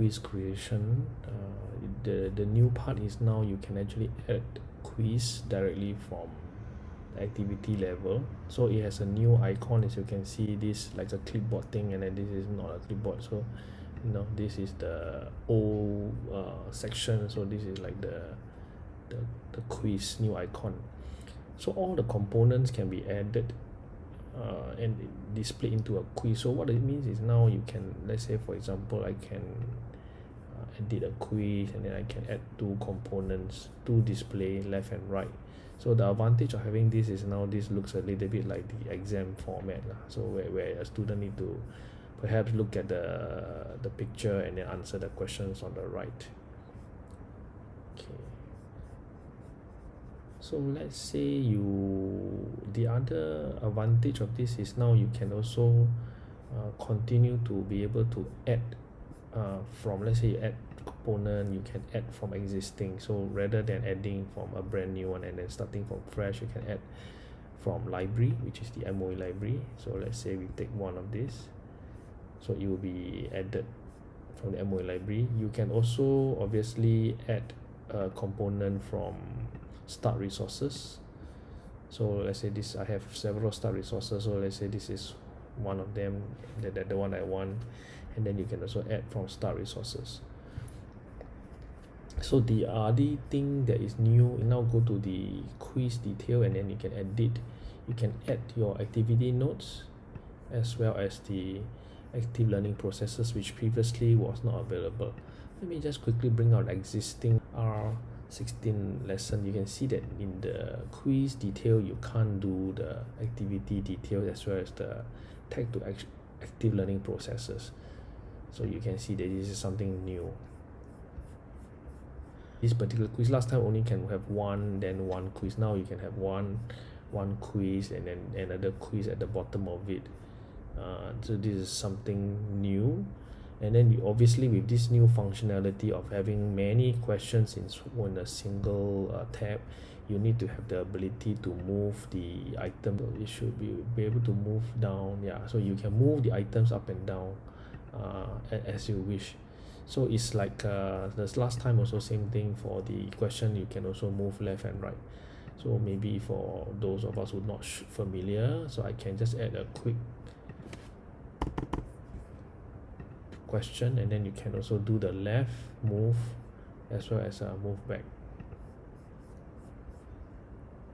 quiz creation uh, the the new part is now you can actually add quiz directly from activity level. So it has a new icon as you can see this like a clipboard thing and then this is not a clipboard. So you know this is the old uh, section. So this is like the, the the quiz new icon. So all the components can be added uh, and display into a quiz. So what it means is now you can let's say for example I can edit a quiz and then I can add two components to display left and right. So the advantage of having this is now this looks a little bit like the exam format lah. So where, where a student need to perhaps look at the the picture and then answer the questions on the right. Okay. So let's say you the other advantage of this is now you can also uh, continue to be able to add uh, from let's say you add component you can add from existing. So rather than adding from a brand new one and then starting from fresh you can add from library which is the MOE library. So let's say we take one of this. So it will be added from the MOE library. You can also obviously add a component from start resources. So let's say this I have several start resources. So let's say this is one of them that, that the one I want and then you can also add from start resources. So the other thing that is new now go to the quiz detail and then you can edit you can add your activity notes as well as the active learning processes which previously was not available. Let me just quickly bring out existing R16 lesson. You can see that in the quiz detail you can't do the activity detail as well as the tag to act active learning processes. So you can see that this is something new. This particular quiz last time only can have one then one quiz. Now you can have one one quiz and then another quiz at the bottom of it. Uh, so this is something new and then obviously with this new functionality of having many questions in one a single uh, tab you need to have the ability to move the item. It should be, be able to move down yeah. So you can move the items up and down uh, as you wish. So it's like uh, the last time also same thing for the question you can also move left and right. So maybe for those of us who not familiar so I can just add a quick question and then you can also do the left move as well as a uh, move back